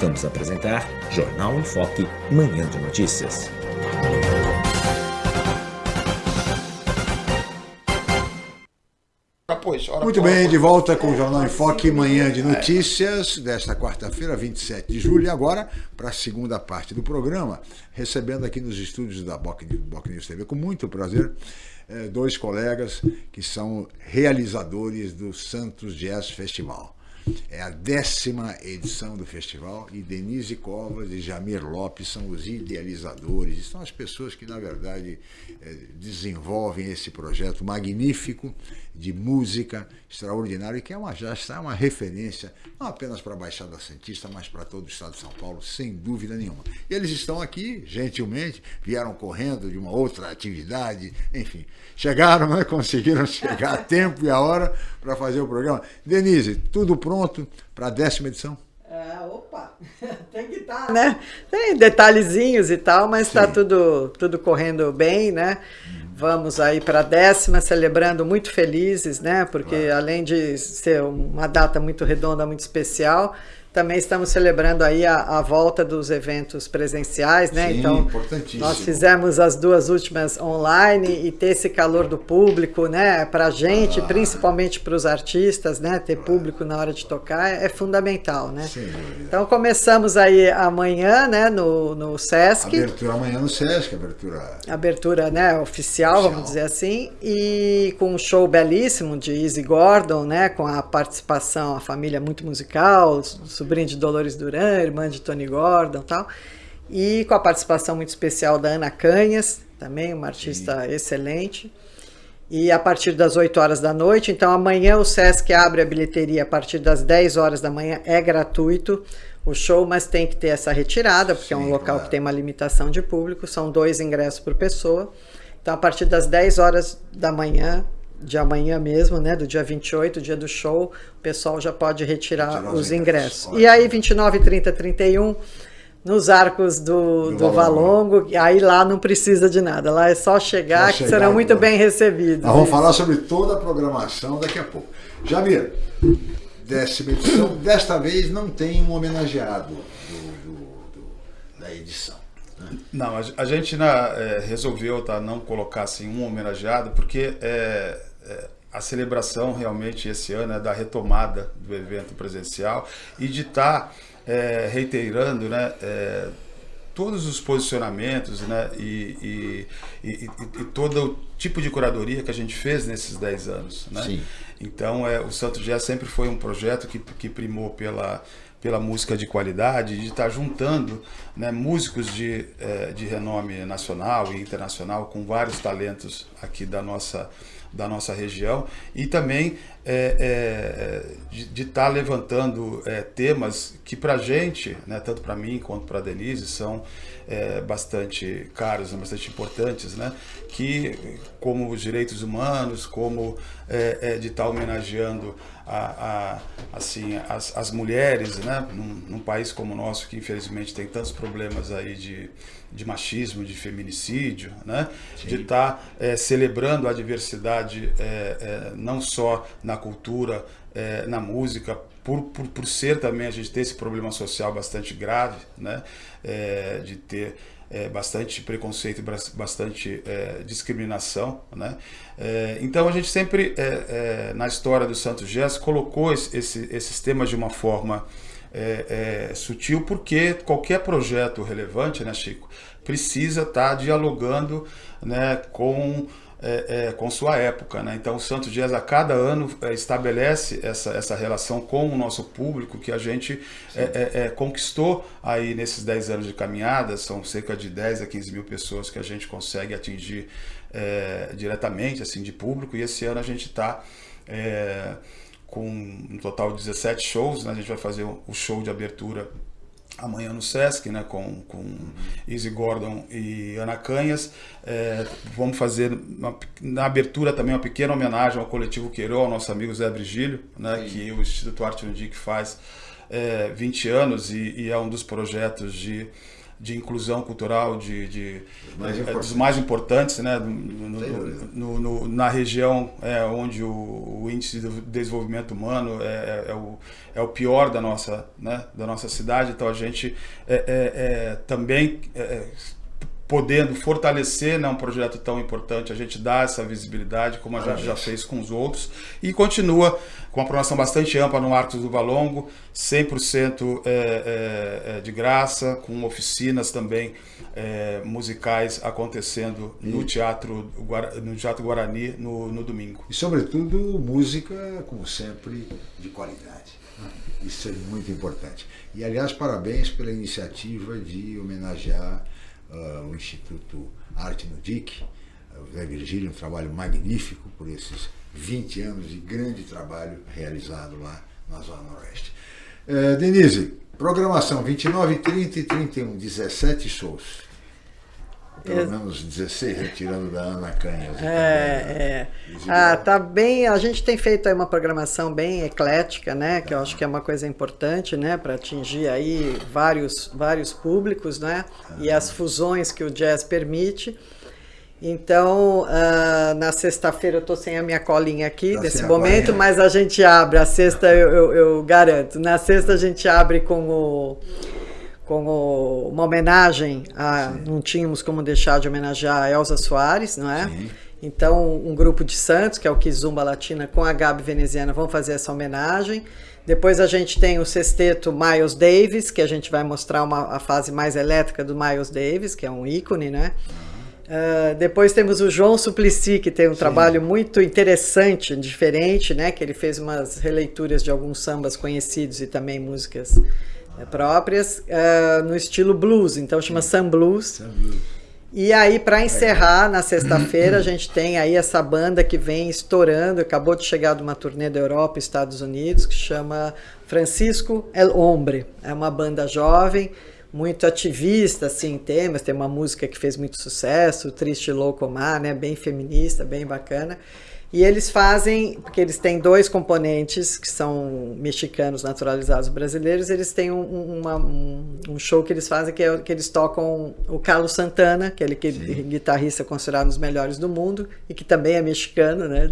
Vamos apresentar Jornal em Foque, Manhã de Notícias. Muito bem, de volta com o Jornal em Foque, Manhã de Notícias, desta quarta-feira, 27 de julho. E agora, para a segunda parte do programa, recebendo aqui nos estúdios da Boc News TV, com muito prazer, eh, dois colegas que são realizadores do Santos Jazz Festival. É a décima edição do festival e Denise Covas e Jamir Lopes são os idealizadores, são as pessoas que, na verdade, eh, desenvolvem esse projeto magnífico de música extraordinário e que é uma, já está uma referência, não apenas para a Baixada Santista, mas para todo o estado de São Paulo, sem dúvida nenhuma. E eles estão aqui, gentilmente, vieram correndo de uma outra atividade, enfim, chegaram, né, conseguiram chegar a tempo e a hora para fazer o programa. Denise, tudo pronto para a décima edição? É, opa, tem que estar, tá, né? Tem detalhezinhos e tal, mas está tudo, tudo correndo bem, né? Vamos aí para a décima, celebrando muito felizes, né? Porque além de ser uma data muito redonda, muito especial, também estamos celebrando aí a, a, volta dos eventos presenciais, né? Sim, então, nós fizemos as duas últimas online e ter esse calor do público, né? Para a gente, ah. principalmente para os artistas, né? Ter público na hora de tocar é, é fundamental, né? Sim. Então começamos aí amanhã, né? No, no Sesc. Abertura amanhã no Sesc, abertura. Abertura, né? Oficial, oficial, vamos dizer assim, e com um show belíssimo de Easy Gordon, né? Com a participação, a família muito musical sobrinha de Dolores Duran, irmã de Tony Gordon tal. E com a participação muito especial da Ana Canhas, também uma artista Sim. excelente. E a partir das 8 horas da noite, então amanhã o Sesc abre a bilheteria a partir das 10 horas da manhã, é gratuito o show, mas tem que ter essa retirada, porque Sim, é um local claro. que tem uma limitação de público, são dois ingressos por pessoa. Então a partir das 10 horas da manhã de amanhã mesmo, né, do dia 28, dia do show, o pessoal já pode retirar os ingressos. ingressos. E aí 29, 30, 31 nos arcos do, do, do Valongo, aí lá não precisa de nada, lá é só chegar, que serão muito bem recebidos. Nós vamos falar sobre toda a programação daqui a pouco. Jamir, décima edição, desta vez não tem um homenageado do, do, da edição. Né? Não, a, a gente na, é, resolveu tá, não colocar assim, um homenageado, porque é, a celebração realmente esse ano é da retomada do evento presencial e de estar tá, é, reiterando né, é, todos os posicionamentos né, e, e, e, e, todo o tipo de curadoria que a gente fez nesses 10 anos. Né? Sim. Então, é, o Santo Jazz sempre foi um projeto que, que primou pela, pela música de qualidade, de estar tá juntando né, músicos de, é, de renome nacional e internacional com vários talentos aqui da nossa da nossa região. E também é, é, de estar tá levantando é, temas que para a gente, né, tanto para mim quanto para a Denise, são é, bastante caros, bastante importantes, né, que como os direitos humanos, como é, é, de estar tá homenageando a, a, assim, as, as mulheres, né, num, num país como o nosso que infelizmente tem tantos problemas aí de de machismo, de feminicídio, né? de estar tá, é, celebrando a diversidade é, é, não só na cultura, é, na música, por, por, por ser também a gente ter esse problema social bastante grave, né? É, de ter é, bastante preconceito bastante discriminação. Né? Então a gente sempre, na história do Santos Jazz, colocou esse, esses temas de uma forma é, é, sutil, porque qualquer projeto relevante, né, Chico, precisa estar tá dialogando né, com, é, é, com sua época. Né? Então, o Santos Dias, a cada ano, é, estabelece essa, essa relação com o nosso público que a gente é, conquistou aí nesses 10 anos de caminhada. São cerca de 10 a 15 mil pessoas que a gente consegue atingir diretamente assim de público. E esse ano a gente está com um total de 17 shows. Né? A gente vai fazer o show de abertura amanhã no Sesc, né, com, com Easy Gordon e Ana Canhas. É, vamos fazer uma, na abertura também uma pequena homenagem ao coletivo Queiró, ao nosso amigo Zé Brigílio, né, que o Instituto Arte Undic faz é, 20 anos e, e, é um dos projetos de de inclusão cultural de, de mais é, dos mais importantes né, no, no, no, na região é, onde o, o, índice de desenvolvimento humano é, é, o, é o pior da nossa, né, da nossa cidade. Então a gente é, também podendo fortalecer né, um projeto tão importante, a gente dá essa visibilidade, como a gente já fez com os outros, e continua com uma programação bastante ampla no Arcos do Valongo, 100% é, é, de graça, com oficinas também é, musicais acontecendo no teatro, no teatro Guarani no, no domingo. E, sobretudo, música, como sempre, de qualidade. Isso é muito importante. E, aliás, parabéns pela iniciativa de homenagear uh, o Instituto Arte no DIC, o Zé Virgílio, um trabalho magnífico por esses 20 anos de grande trabalho realizado lá na Zona Noroeste. Uh, Denise, programação 29, 30 e 31, 17 shows. Pelo menos 16, retirando da Ana Canhas. É, é. Ah, tá bem. A gente tem feito aí uma programação bem eclética, né? Que eu acho que é uma coisa importante, né? Para atingir aí vários, vários públicos, né? E as fusões que o jazz permite. Então, uh, na sexta-feira eu tô sem a minha colinha aqui tá nesse momento, mas a gente abre. A sexta eu, eu, eu garanto. Na sexta a gente abre com o como uma homenagem a Sim. não tínhamos como deixar de homenagear a Elza Soares, não é? Sim. Então, um grupo de Santos, que é o Kizumba Latina, com a Gabi Veneziana, vão fazer essa homenagem. Depois a gente tem o sexteto Miles Davis, que a gente vai mostrar uma, a fase mais elétrica do Miles Davis, que é um ícone, né? Uh, depois temos o João Suplicy, que tem um Sim. trabalho muito interessante, diferente, né? Que ele fez umas releituras de alguns sambas conhecidos e também músicas próprias uh, no estilo blues, então chama Sun Blues. Sun Blues. E aí, para encerrar, na sexta-feira, a gente tem aí essa banda que vem estourando, acabou de chegar de uma turnê da Europa e Estados Unidos, que chama Francisco El Hombre. É uma banda jovem, muito ativista, assim, em temas. Tem uma música que fez muito sucesso, Triste Louco Mar, né? Bem feminista, bem bacana. E eles fazem, porque eles têm dois componentes que são mexicanos naturalizados brasileiros, eles têm um, uma, um, um, show que eles fazem que é que eles tocam o Carlos Santana, que é aquele guitarrista considerado um dos melhores do mundo e que também é mexicano, né?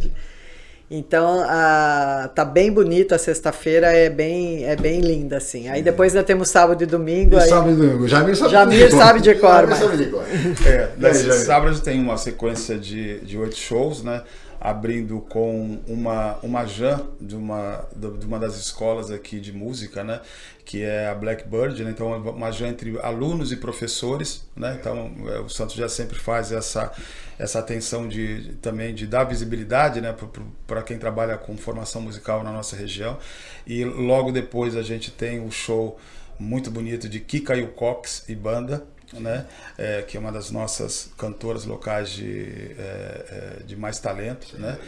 Então, a, tá bem bonito a sexta-feira, é bem, é bem linda, assim. Aí depois ainda temos sábado e domingo. E aí... sábado e domingo. Jamir sabe, Jamir sabe de cor. Jamir sabe de cor. É, nesse sábado tem uma sequência de, de oito shows, né? Abrindo com uma, uma jam de uma, de uma das escolas aqui de música, né? que é a Blackbird, né? então uma jam entre alunos e professores, né? então é, o Santos já sempre faz essa, essa atenção de, também de dar visibilidade né? para quem trabalha com formação musical na nossa região, e logo depois a gente tem o show muito bonito de Kika Cox e banda, né? É, que é uma das nossas cantoras locais de, é, é, de mais talento. Sim. Né?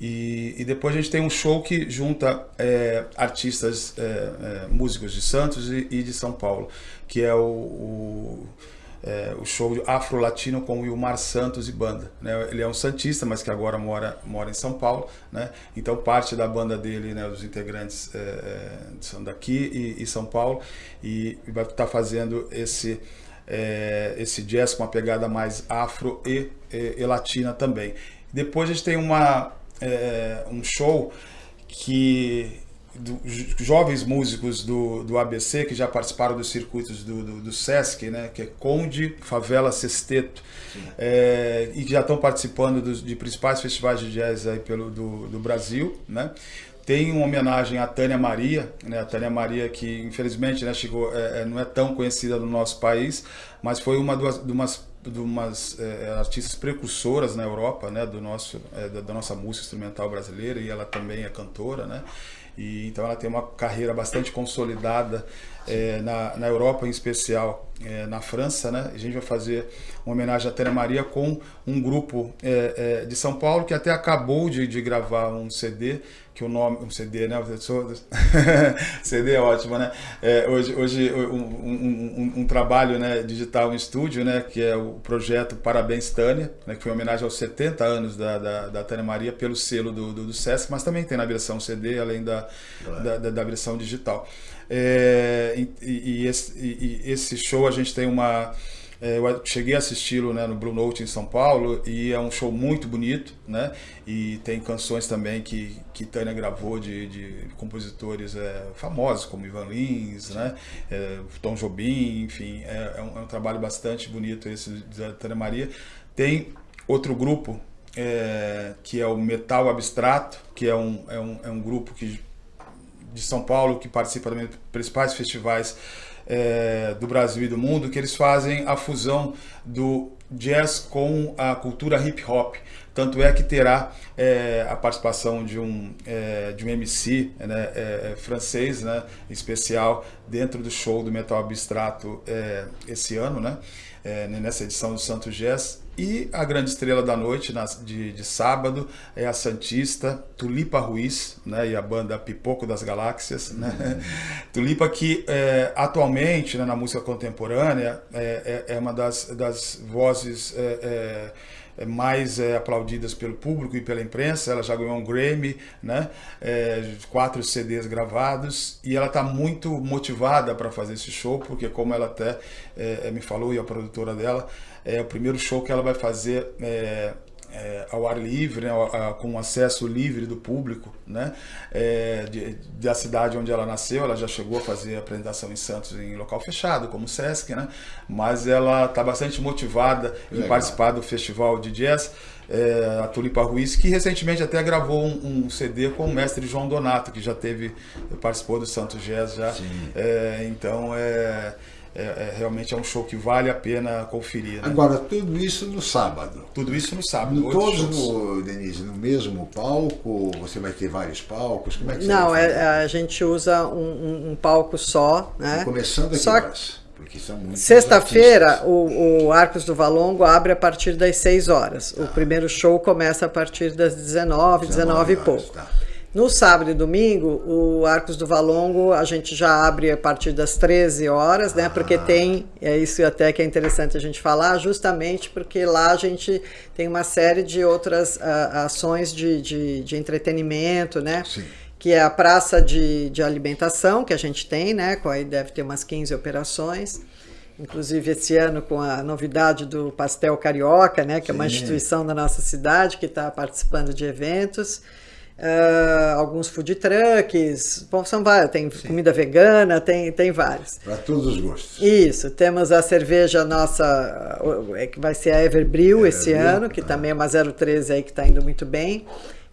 E, e, depois a gente tem um show que junta é, artistas, é, é, músicos de Santos e, e, de São Paulo, que é o, o é, o show Afro-Latino com o Wilmar Santos e banda. Né? Ele é um santista, mas que agora mora, mora em São Paulo. Né? Então parte da banda dele, né, os integrantes é, são daqui e, e, São Paulo, e vai estar tá fazendo esse é, esse jazz com uma pegada mais afro e, e, e latina também. Depois a gente tem uma, é, um show que do, jovens músicos do, do ABC que já participaram dos circuitos do, do, do Sesc, né, que é Conde, Favela, Sexteto, é, e que já estão participando dos, de principais festivais de jazz aí pelo, do, do Brasil. Né? Tem uma homenagem à Tânia Maria, né? a Tânia Maria que infelizmente né, chegou, é, é, não é tão conhecida no nosso país, mas foi uma das, de umas, de umas é, artistas precursoras na Europa, né, do nosso, é, da, da, nossa música instrumental brasileira, e ela também é cantora, né, e, então ela tem uma carreira bastante consolidada é, na, na Europa, em especial é, na França, né? A gente vai fazer uma homenagem à Tânia Maria com um grupo é, de São Paulo que até acabou de, de gravar um CD que o nome, um CD, né? CD é ótimo, né? É, hoje hoje um, um, um, um, trabalho né, digital em estúdio, né? Que é o projeto Parabéns Tânia, né, que foi uma homenagem aos 70 anos da, da, da Tânia Maria pelo selo do, do, do, Sesc, mas também tem na versão CD, além da, da, da, da, versão digital. É, e, e, esse, e, esse, show a gente tem uma. É, eu cheguei a assisti-lo né, no Blue Note em São Paulo e é um show muito bonito, né? E tem canções também que, que Tânia gravou de, de compositores é, famosos, como Ivan Lins, né? É, Tom Jobim, enfim, é, é, um, é, um, trabalho bastante bonito esse da Tânia Maria. Tem outro grupo que é o Metal Abstrato, que é um, é um, é um grupo que, de São Paulo que participa também dos principais festivais é, do Brasil e do mundo, que eles fazem a fusão do jazz com a cultura hip hop. Tanto é que terá é, a participação de um, é, de um MC né, é, francês, né, especial, dentro do show do Metal Abstrato esse ano, né, nessa edição do Santo Jazz. E a grande estrela da noite, de, de, sábado, é a Santista Tulipa Ruiz, né, e a banda Pipoco das Galáxias. Né? Uhum. Tulipa que é, atualmente, né, na música contemporânea, é, é, é uma das, das vozes é, é, é, mais aplaudidas pelo público e pela imprensa. Ela já ganhou um Grammy, né, quatro CDs gravados, e ela está muito motivada para fazer esse show, porque como ela até me falou, e a produtora dela, é o primeiro show que ela vai fazer é, ao ar livre, né, com acesso livre do público, né, é, de, da cidade onde ela nasceu. Ela já chegou a fazer apresentação em Santos em local fechado, como o Sesc, né, mas ela está bastante motivada em Legal. participar do festival de jazz. É, a Tulipa Ruiz, que recentemente até gravou um, um, CD com o mestre João Donato, que já teve, participou do Santos Jazz já. É, então é é, é, realmente é um show que vale a pena conferir. Né? Agora, tudo isso no sábado. Tudo isso no sábado. Todos, no, Denise, no mesmo palco? Você vai ter vários palcos? Como é que você Não, é, a gente usa um, um, um palco só. Né? Começando aqui só... Porque são Sexta-feira, o, o, Arcos do Valongo abre a partir das 6 horas. O tá. primeiro show começa a partir das 19, 19, 19 e pouco. Tá. No sábado e domingo, o Arcos do Valongo a gente já abre a partir das 13 horas, né? Porque ah. tem, é isso até que é interessante a gente falar, justamente porque lá a gente tem uma série de outras uh, ações de, de, de, entretenimento, né? Sim. Que é a praça de, de alimentação que a gente tem, né? Com aí deve ter umas 15 operações. Inclusive esse ano com a novidade do Pastel Carioca, né? Que Sim. é uma instituição da nossa cidade que está participando de eventos. Uh, alguns food trucks, bom, são vários, tem Sim. comida vegana, tem, tem vários. Para todos os gostos. Isso, temos a cerveja nossa, é que vai ser a Everbril esse ano, que ah. também é uma 013 aí que está indo muito bem.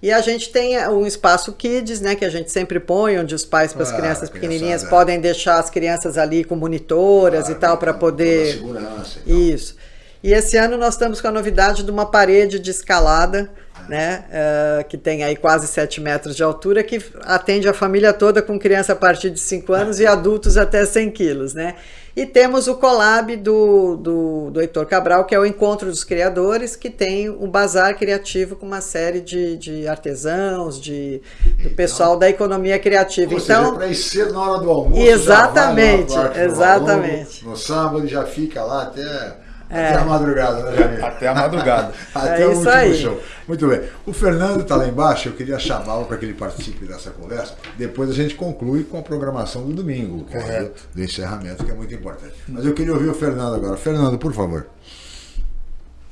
E a gente tem um espaço Kids, né, que a gente sempre põe, onde os pais para as ah, crianças pequenininhas podem deixar as crianças ali com monitoras e tal para poder... Segurança Isso. E esse ano nós estamos com a novidade de uma parede de escalada né, uh, que tem aí quase 7 metros de altura, que atende a família toda com criança a partir de 5 anos e adultos até 100 quilos. Né? E temos o collab do, do, do Heitor Cabral, que é o Encontro dos Criadores, que tem um bazar criativo com uma série de, de artesãos, de, do então, pessoal da economia criativa. então, para ir cedo na hora do almoço. Exatamente, exatamente. no sábado já fica lá até é. Até a madrugada, né, Janine? Até a madrugada. Até é o último aí. show. Muito bem. O Fernando está lá embaixo, eu queria chamá-lo para que ele participe dessa conversa. Depois a gente conclui com a programação do domingo, é do, do encerramento, que é muito importante. Mas eu queria ouvir o Fernando agora. Fernando, por favor.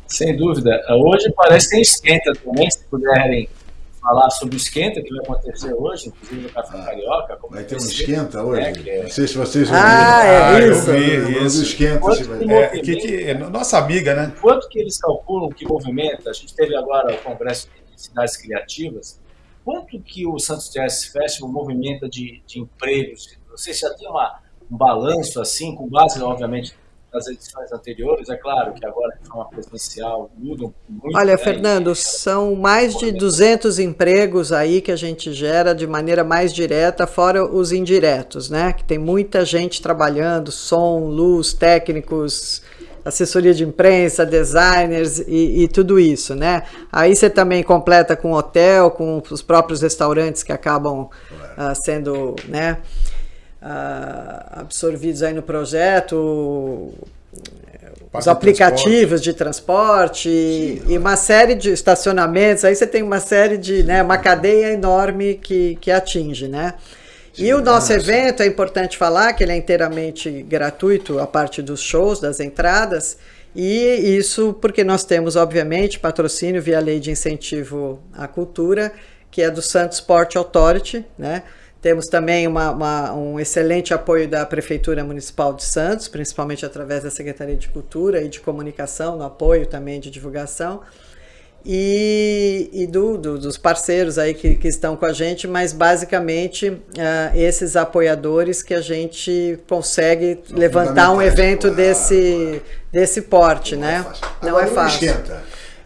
Sem dúvida. Hoje parece que tem esquenta também, se puderem falar sobre o esquenta que vai acontecer hoje, inclusive no Café ah, Carioca. vai ter um esquenta hoje? É, é... Não sei se vocês ouviram. Ah, é ah, isso. Eu vi isso. Esquenta, é, que, que, nossa amiga, né? Quanto que eles calculam que movimenta? A gente teve agora o Congresso de Cidades Criativas. Quanto que o Santos Jazz Festival movimenta de, de empregos? Você já tem uma, um balanço assim, com base, obviamente, das edições anteriores. É claro que agora de forma presencial mudam muito. Olha, né? Fernando, são mais de 200 empregos aí que a gente gera de maneira mais direta, fora os indiretos, né? Que tem muita gente trabalhando, som, luz, técnicos, assessoria de imprensa, designers e, e, tudo isso, né? Aí você também completa com hotel, com os próprios restaurantes que acabam uh, sendo, né? Uh, absorvidos aí no projeto, os aplicativos de transporte Sim, e uma série de estacionamentos, aí você tem uma série de, né, uma cadeia enorme que, que atinge, né? E o nosso evento, é importante falar que ele é inteiramente gratuito, a parte dos shows, das entradas, e isso porque nós temos, obviamente, patrocínio via lei de incentivo à cultura, que é do Santos Sport Authority, né? Temos também uma, uma, um excelente apoio da Prefeitura Municipal de Santos, principalmente através da Secretaria de Cultura e de Comunicação, no apoio também de divulgação e, e do, do, dos parceiros aí que, que, estão com a gente, mas basicamente uh, esses apoiadores que a gente consegue levantar um evento claro, desse, desse porte, não né? É não é fácil.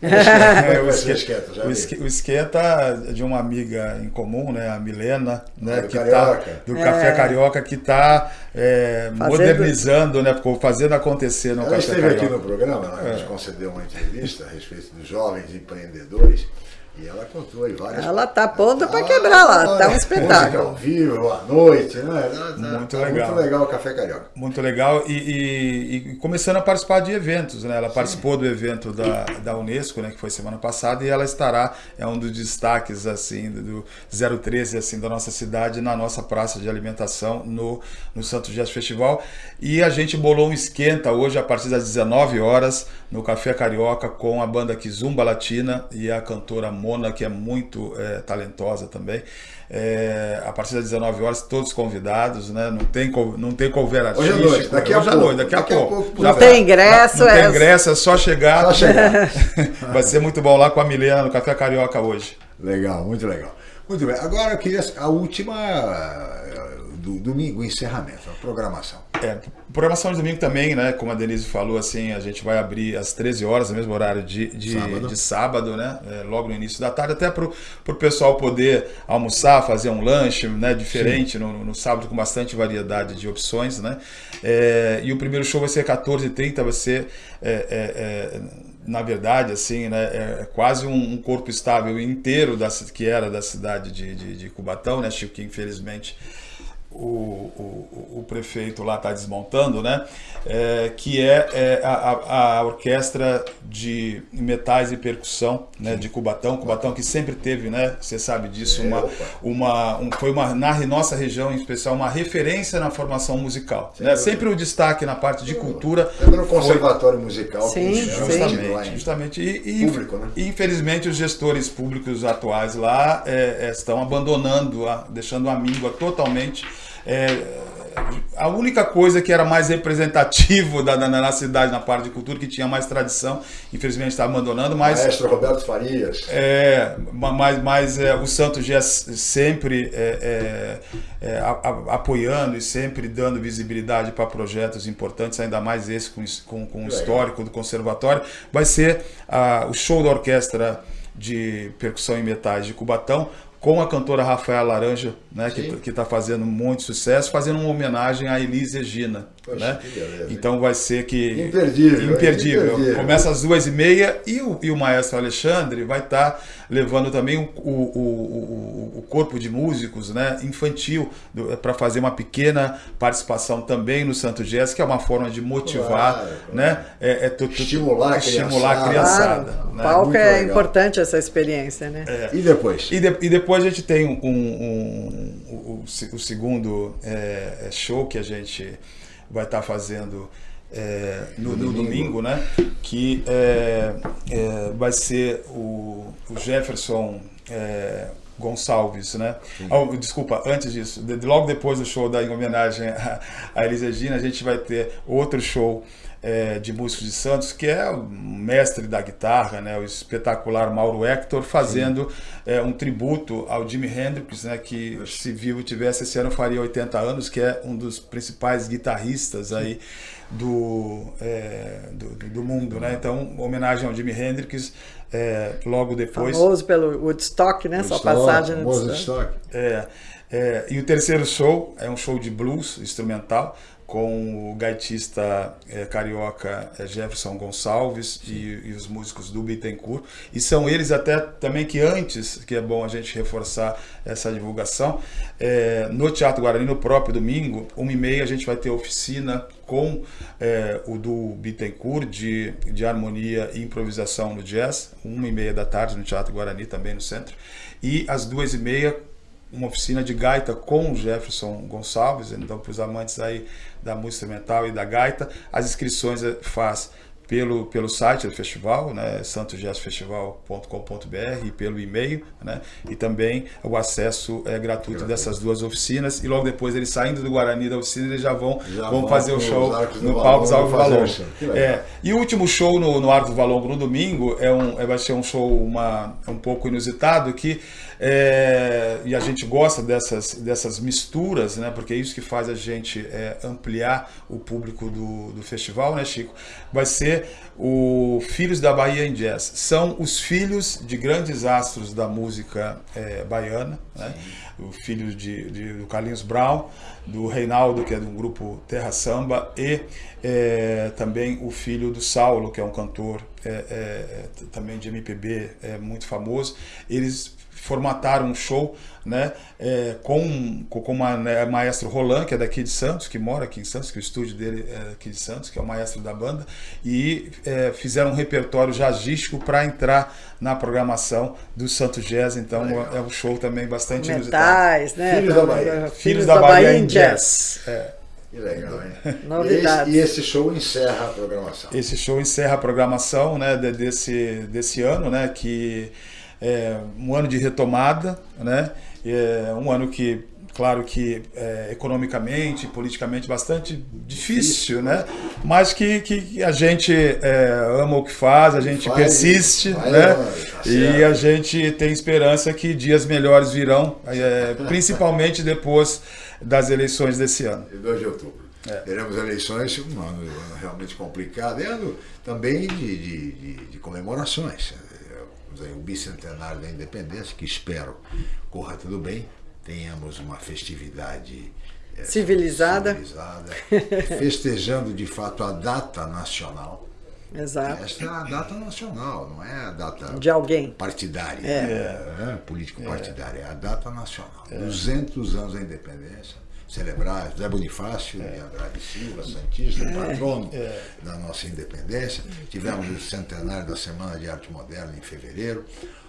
É, o, esquenta, o, esquenta, o, esquenta, de uma amiga em comum, né, a Milena, né, do que Carioca. Tá, do é. Café Carioca, que está é, modernizando, né, fazendo acontecer no Ela Café esteve Carioca. aqui no programa, né, a gente concedeu uma entrevista a respeito dos jovens empreendedores. E ela contou aí várias Ela tá ponta para quebrar lá, tá um espetáculo. ao vivo, à noite, né? Muito tá legal. Muito legal o Café Carioca. Muito legal e, e, e começando a participar de eventos, né? Ela Sim. participou do evento da, da Unesco, né? Que foi semana passada e ela estará, é um dos destaques, assim, do 013, assim, da nossa cidade, na nossa praça de alimentação no, no Santo Jazz Festival. E a gente bolou um esquenta hoje a partir das 19 horas no Café Carioca com a banda Kizumba Latina e a cantora Mona, que é muito é, talentosa também. É, a partir das 19 horas, todos convidados, né? Não tem, não tem cover. Hoje à noite, daqui a hoje pouco. Noite, daqui a daqui pouco. Pouco não tem ingresso, não, não é... tem ingresso, é só chegar. Só chegar. Vai ser muito bom lá com a Milena no Café Carioca hoje. Legal, muito legal. Muito bem. Agora eu queria a última do domingo, encerramento, a programação. É, programação de domingo também, né? Como a Denise falou, assim, a gente vai abrir às 13 horas, no mesmo horário de, de sábado, de sábado né? É, logo no início da tarde, até para o pessoal poder almoçar, fazer um lanche né? diferente no, no, sábado, com bastante variedade de opções, né? É, e o primeiro show vai ser 14h30, vai ser. É, é, é, na verdade, assim, né, é quase um, um corpo estável inteiro da, que era da cidade de, de, de Cubatão, né, Chico, que infelizmente o, o, o, prefeito lá está desmontando, né? É, que é, é a, a, orquestra de metais e percussão né? de Cubatão. Cubatão que sempre teve, né? Você sabe disso, uma, É, uma, um, foi uma, na nossa região em especial, uma referência na formação musical. Né? Sempre o destaque na parte de cultura. Lembra no conservatório musical Sim, que sim. Justamente, justamente. E, e, Público, né? e, infelizmente os gestores públicos atuais lá é, é, estão abandonando, a, deixando a míngua totalmente. É, a única coisa que era mais representativo da, da, na cidade, na parte de cultura, que tinha mais tradição, infelizmente está abandonando, mas... Maestro Roberto Farias. É, mas, mas é, o Santos já sempre é, é, é, a, a, apoiando e sempre dando visibilidade para projetos importantes, ainda mais esse com, com, com o histórico do conservatório, vai ser a, o show da orquestra de percussão e metais de Cubatão, com a cantora Rafaela Laranja, né, que está fazendo muito sucesso, fazendo uma homenagem a Elise Regina. Poxa, né? então vai ser que. Imperdível. Imperdível. imperdível. Começa às duas e meia e o, e o maestro Alexandre vai estar tá levando também o, o, o, o, corpo de músicos né, infantil para fazer uma pequena participação também no Santo Jazz, que é uma forma de motivar, Claro, né? É, é tu- tu- Estimular a estimular a criançada. Claro, o né? palco Muito é legal. importante essa experiência, né? E depois? E, de- e depois a gente tem um, um- um- o, o segundo é, é, show que a gente vai estar fazendo é, no, no domingo. domingo, né? Que é, é, vai ser o, o Jefferson é, Gonçalves, né? Ah, desculpa, antes disso, de- de- logo depois do show da em homenagem a, a Elis Regina, a gente vai ter outro show é, de músicos de Santos, que é o mestre da guitarra, né, o espetacular Mauro Hector, fazendo é, um tributo ao Jimi Hendrix, né, que se vivo tivesse esse ano faria 80 anos, que é um dos principais guitarristas aí do, é, do, do- do mundo, né? Então, homenagem ao Jimi Hendrix, é, logo depois. Famoso pelo Woodstock, né? Sua Woodstock, passagem no. Woodstock. É, é, e o terceiro show é um show de blues instrumental com o gaitista é, carioca é, Jefferson Gonçalves e, e os músicos do Bittencourt. E são eles até também que antes, que é bom a gente reforçar essa divulgação, é, no Teatro Guarani, no próprio domingo, uma e meia, a gente vai ter oficina com o do Bittencourt de, de harmonia e improvisação no jazz, uma e meia da tarde no Teatro Guarani, também no centro. E às duas e meia, uma oficina de gaita com o Jefferson Gonçalves, então para os amantes aí da música instrumental e da gaita, as inscrições é, faz pelo, pelo site do festival, né, santosjazzfestival.com.br e pelo e-mail, né, e também o acesso é gratuito dessas duas oficinas e logo depois eles saindo do Guarani da oficina eles já vão, já vão fazer o show no palco Arcos do Valongo. É, e o último show no, no Arco do Valongo no domingo é um, é, vai ser um show uma, um pouco inusitado que é, e a gente gosta dessas, dessas misturas, né? Porque é isso que faz a gente é, ampliar o público do, do festival, né, Chico? Vai ser o Filhos da Bahia em Jazz. São os filhos de grandes astros da música é, baiana, né? O filho de, de, do Carlinhos Brown, do Reinaldo, que é do grupo Terra Samba, e é, também o filho do Saulo, que é um cantor é, também de MPB é, muito famoso. Eles formataram um show né, é, com, com uma, né, maestro Roland, que é daqui de Santos, que mora aqui em Santos, que o estúdio dele é aqui de Santos, que é o maestro da banda, e é, fizeram um repertório jazzístico para entrar na programação do Santos Jazz, então é um show também bastante Metais, inusitado. né? Filhos da Bahia. Filhos, Filhos da, da, Bahia, Bahia em Jazz. jazz. É. Que legal, hein? Novidades. E esse, e esse, show encerra a programação. Esse show encerra a programação né, desse, desse ano, né? Que é um ano de retomada, né? É um ano que, claro que é, economicamente, politicamente bastante difícil, né? Mas que, que a gente é, ama o que faz, a gente vai, persiste, vai, né? Vai, e a gente tem esperança que dias melhores virão, é, principalmente depois das eleições desse ano. De 2 de outubro. É. Teremos eleições, um ano realmente complicado, é ano também de, de, de, de comemorações aí, o bicentenário da independência, que espero corra tudo bem, tenhamos uma festividade é, civilizada, civilizada festejando de fato a data nacional. Exato. Esta é a data nacional, não é a data de alguém partidária, é. é político-partidária, é a data nacional. É. 200 anos da independência celebrar José Bonifácio é. de Andrade Silva, Santista, é. patrono é. da nossa independência. Tivemos o centenário da Semana de Arte Moderna em fevereiro.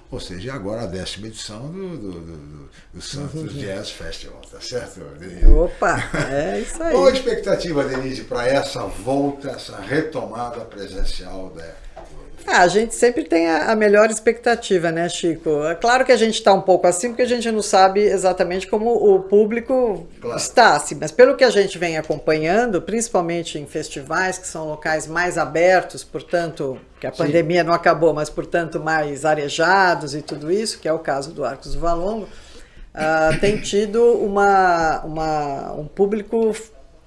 Ou seja, agora a décima edição do, do, do, do Santos uhum. Jazz Festival, tá certo, Denise? Opa, é isso aí. Qual a expectativa, Denise, para essa volta, essa retomada presencial da ah, a gente sempre tem a, a, melhor expectativa, né, Chico? É claro que a gente está um pouco assim, porque a gente não sabe exatamente como o público claro. está, assim, mas pelo que a gente vem acompanhando, principalmente em festivais, que são locais mais abertos, portanto, que a Sim. pandemia não acabou, mas, portanto, mais arejados e tudo isso, que é o caso do Arcos do Valongo, uh, tem tido uma, uma, um público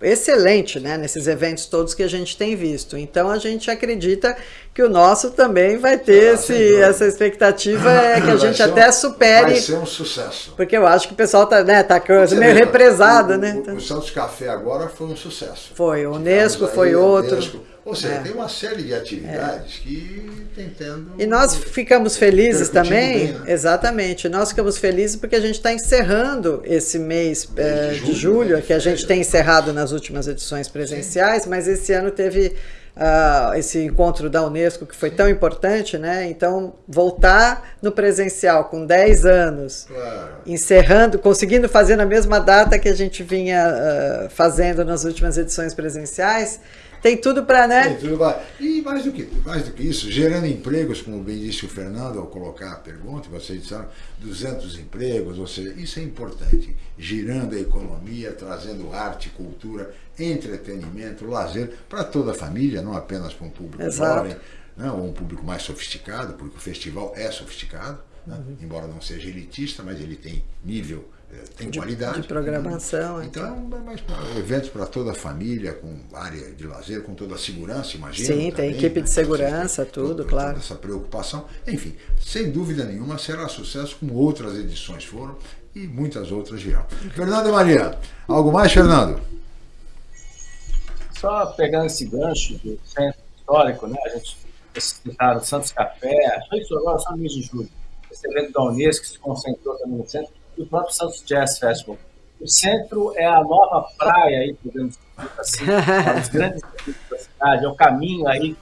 excelente né, nesses eventos todos que a gente tem visto. Então a gente acredita que o nosso também vai ter ah, esse, essa expectativa é que a gente até supere. Vai ser um sucesso. Porque eu acho que o pessoal está né, tá meio represado. O, né? O, o, Santos Café agora foi um sucesso. Foi, o Unesco foi outro. Unesco. Ou seja, é. tem uma série de atividades é. que tentando. E nós ficamos felizes também, bem, né? exatamente. Nós ficamos felizes porque a gente está encerrando esse mês é, de, julho, de julho, né? que a gente tem encerrado nas últimas edições presenciais, Sim. mas esse ano teve uh, esse encontro da Unesco que foi Sim. tão importante, né? Então, voltar no presencial com 10 anos, claro. encerrando, conseguindo fazer na mesma data que a gente vinha uh, fazendo nas últimas edições presenciais tem tudo para, né? Tem tudo pra... E mais do, que, mais do que isso, gerando empregos, como bem disse o Fernando ao colocar a pergunta, vocês disseram 200 empregos, ou seja, isso é importante, girando a economia, trazendo arte, cultura, entretenimento, lazer para toda a família, não apenas para um público Exato. jovem, né, ou um público mais sofisticado, porque o festival é sofisticado, né? uhum. embora não seja elitista, mas ele tem nível tem de, qualidade. De programação. Né? Então, então. Mas, eventos para toda a família, com área de lazer, com toda a segurança, imagina. Sim, também, tem equipe né? de segurança, tudo, claro. essa preocupação. Enfim, sem dúvida nenhuma, será sucesso, como outras edições foram e muitas outras virão. Fernando e Maria, algo mais, Fernando? Só pegando esse gancho do centro histórico, né? A gente citaram Santos Café, agora só no mês de julho. Esse evento da Unesco que se concentrou também no centro do próprio Santos Jazz Festival. O centro é a nova praia, aí, podemos dizer assim, para os grandes da cidade, é o caminho aí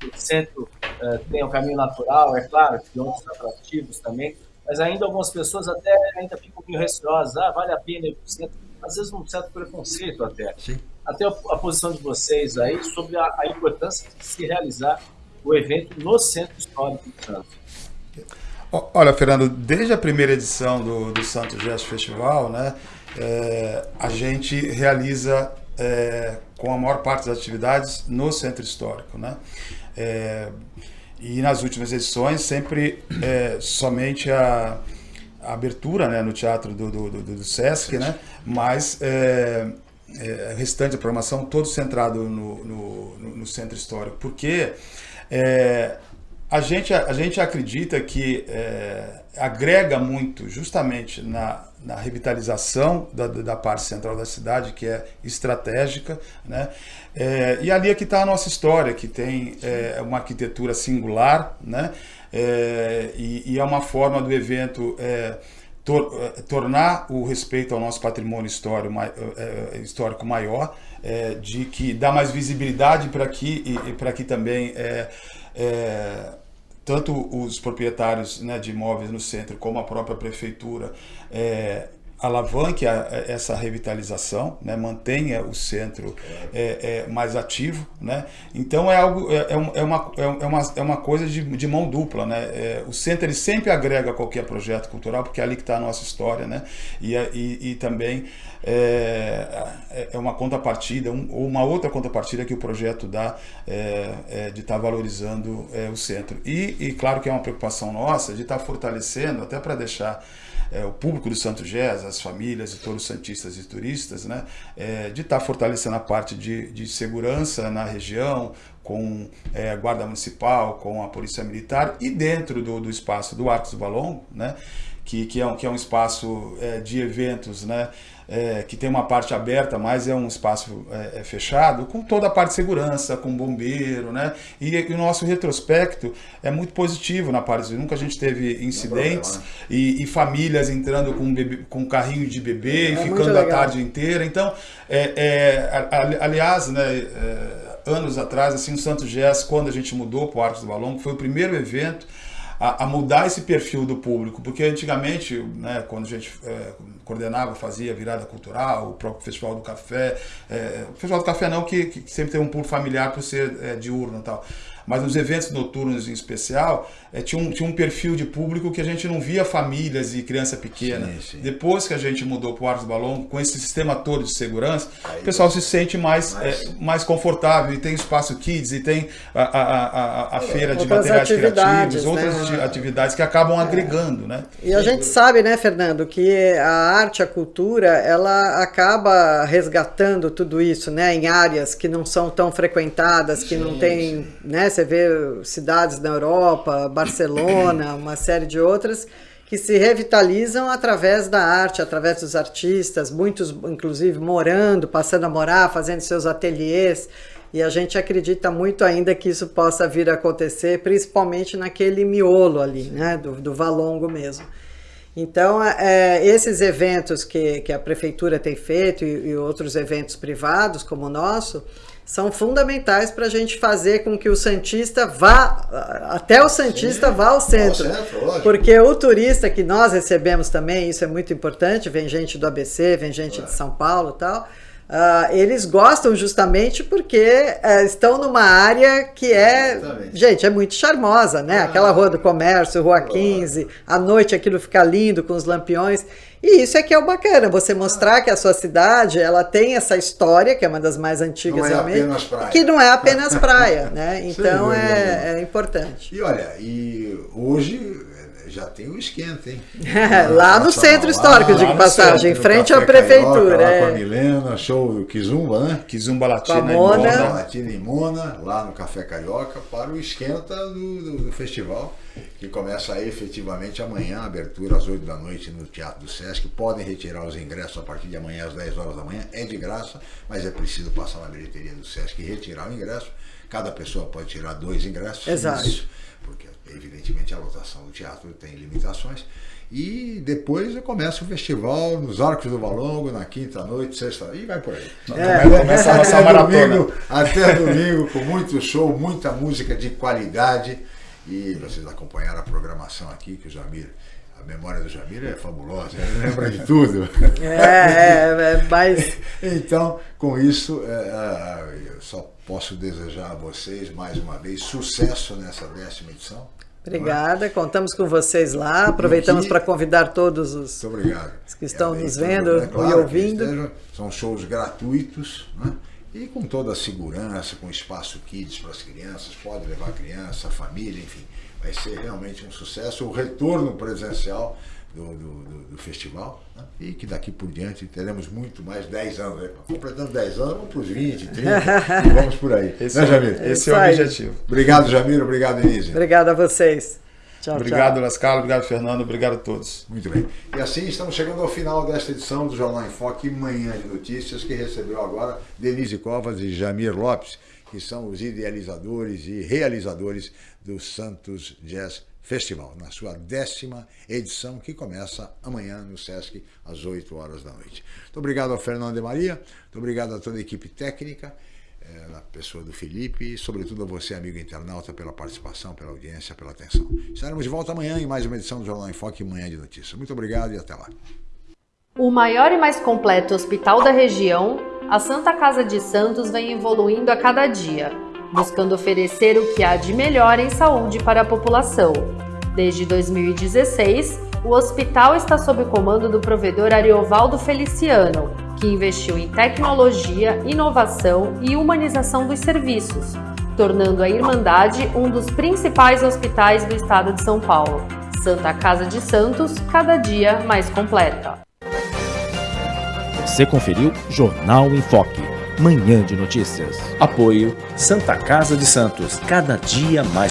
que o centro uh, tem, o um caminho natural, é claro, que outros atrativos também, mas ainda algumas pessoas até ainda ficam meio receosas, ah, vale a pena ir para o centro, às vezes um certo preconceito até. Sim. Até a, a, posição de vocês aí sobre a, a, importância de se realizar o evento no Centro Histórico do Santos. Olha, Fernando, desde a primeira edição do, do Santos Jazz Festival, né, é, a gente realiza é, com a maior parte das atividades no Centro Histórico. Né? É, e nas últimas edições, sempre é, somente a, a, abertura né, no teatro do, do, do, do Sesc, né? mas é, é, restante da programação todo centrado no, no, no Centro Histórico. Porque é, a, gente, a gente acredita que é, agrega muito justamente na, na revitalização da, da parte central da cidade, que é estratégica, né? É, e ali é que está a nossa história, que tem é, uma arquitetura singular, né? É, e, e, é uma forma do evento é, tor é, tornar o respeito ao nosso patrimônio histórico, histórico maior, de que dá mais visibilidade para aqui e, e para que também tanto os proprietários né, de imóveis no centro como a própria prefeitura é, alavanque a, essa revitalização, né, mantenha o centro é, é, mais ativo, né? Então é algo é, é, é uma, é, uma, é uma coisa de, de mão dupla, né? É, o centro ele sempre agrega qualquer projeto cultural porque é ali que está a nossa história, né? E, e, e também é, é uma contrapartida um, ou uma outra contrapartida que o projeto dá de estar tá valorizando o centro e, e claro que é uma preocupação nossa de estar tá fortalecendo até para deixar é, o público do Santo Gés, as famílias e todos os santistas e turistas, né, é, de estar tá fortalecendo a parte de, de segurança na região, com é, a Guarda Municipal, com a Polícia Militar e dentro do, do espaço do Arcos do Balão, né, que, que, é um, que é um espaço é, de eventos, né, é, que tem uma parte aberta, mas é um espaço é, é, fechado, com toda a parte de segurança, com bombeiro, né? E, e, o nosso retrospecto é muito positivo na parte, nunca a gente teve incidentes problema, né? e, e, famílias entrando com, bebê, com carrinho de bebê e é ficando a tarde inteira. Então, é, é, aliás, né, anos atrás, assim, o Santo Gés, quando a gente mudou para o Arcos do Balão, foi o primeiro evento a, a, mudar esse perfil do público, porque antigamente, né, quando a gente é, coordenava, fazia virada cultural, o próprio Festival do Café, é, o Festival do Café não, que, que sempre tem um público familiar por ser é, diurno e tal, mas nos eventos noturnos em especial, é, tinha, um, tinha um perfil de público que a gente não via famílias e criança pequena. Sim, sim. Depois que a gente mudou para o Arcos Balão, com esse sistema todo de segurança, Aí o pessoal se sente mais, mais... É, mais confortável e tem espaço kids e tem a, a, a, a feira de materiais criativos, né? outras atividades que acabam é. agregando. Né? E a gente sabe, né, Fernando, que a arte, a cultura, ela acaba resgatando tudo isso né, em áreas que não são tão frequentadas, que sim, não tem, né, você vê cidades na Europa, Barcelona, uma série de outras, que se revitalizam através da arte, através dos artistas, muitos inclusive morando, passando a morar, fazendo seus ateliês. E a gente acredita muito ainda que isso possa vir a acontecer, principalmente naquele miolo ali, né, do, do Valongo mesmo. Então, é, esses eventos que, que a prefeitura tem feito e, e outros eventos privados como o nosso, são fundamentais para a gente fazer com que o Santista vá, até o Santista Sim, vá ao centro. Ao centro porque o turista que nós recebemos também, isso é muito importante, vem gente do ABC, vem gente é. de São Paulo e tal, Uh, eles gostam justamente porque uh, estão numa área que é, Exatamente. gente, é muito charmosa, né? Ah, Aquela rua do comércio, rua 15, à noite aquilo fica lindo com os lampiões. E isso é que é o bacana, você mostrar que a sua cidade ela tem essa história, que é uma das mais antigas não é realmente, apenas praia. que não é apenas praia, né? Então é, é importante. E olha, e hoje já tem o esquenta, hein? lá no centro histórico, de passagem, em frente à prefeitura. Carioca, é. Lá com a Milena, show Kizumba, né? Kizumba Latina em Mona. Latina em Mona, lá no Café Carioca, para o esquenta do, do, do festival, que começa aí efetivamente amanhã, abertura às 8 da noite no Teatro do Sesc. Podem retirar os ingressos a partir de amanhã às 10 horas da manhã, é de graça, mas é preciso passar na bilheteria do Sesc e retirar o ingresso. Cada pessoa pode tirar dois ingressos. Exato. Isso, evidentemente a lotação do teatro tem limitações. E depois começa o festival nos Arcos do Valongo, na quinta noite, sexta, e vai por aí. É. Começa a nossa maratona. Domingo, até domingo, com muito show, muita música de qualidade. E vocês acompanharam a programação aqui, que o Jamir A memória do Jamir é fabulosa, ele lembra de tudo. É, é, é mas. Então, com isso, é, é, eu só posso desejar a vocês mais uma vez sucesso nessa décima edição. Obrigada, contamos com vocês lá. Aproveitamos para convidar todos os, que estão E nos vendo é claro e ouvindo. estejam, são shows gratuitos, né? E com toda a segurança, com espaço kids para as crianças, pode levar a criança, a família, enfim. Vai ser realmente um sucesso. O retorno presencial do, do, do- do festival. né? E que daqui por diante teremos muito mais 10 anos. Né? Completando 10 anos, vamos para os 20, 30 e vamos por aí. Esse, né, é, Jamir? esse é o aí. objetivo. Obrigado, Jamir. Obrigado, Denise. Obrigada a vocês. Tchau, Obrigado, tchau. Lascalo. Obrigado, Fernando. Obrigado a todos. Muito bem. E assim estamos chegando ao final desta edição do Jornal em Foque Manhã de Notícias, que recebeu agora Denise Covas e Jamir Lopes, que são os idealizadores e realizadores do Santos Jazz Festival, na sua décima edição, que começa amanhã no Sesc, às 8 horas da noite. Muito obrigado ao Fernando de Maria, muito obrigado a toda a equipe técnica, eh, na pessoa do Felipe e, sobretudo, a você, amigo internauta, pela participação, pela audiência, pela atenção. Estaremos de volta amanhã em mais uma edição do Jornal em Foque Manhã de Notícias. Muito obrigado e até lá. O maior e mais completo hospital da região, a Santa Casa de Santos vem evoluindo a cada dia, buscando oferecer o que há de melhor em saúde para a população. Desde 2016, o hospital está sob o comando do provedor Ariovaldo Feliciano, que investiu em tecnologia, inovação e humanização dos serviços, tornando a Irmandade um dos principais hospitais do estado de São Paulo. Santa Casa de Santos, cada dia mais completa. Você conferiu Jornal em Foque, manhã de notícias. Apoio Santa Casa de Santos, cada dia mais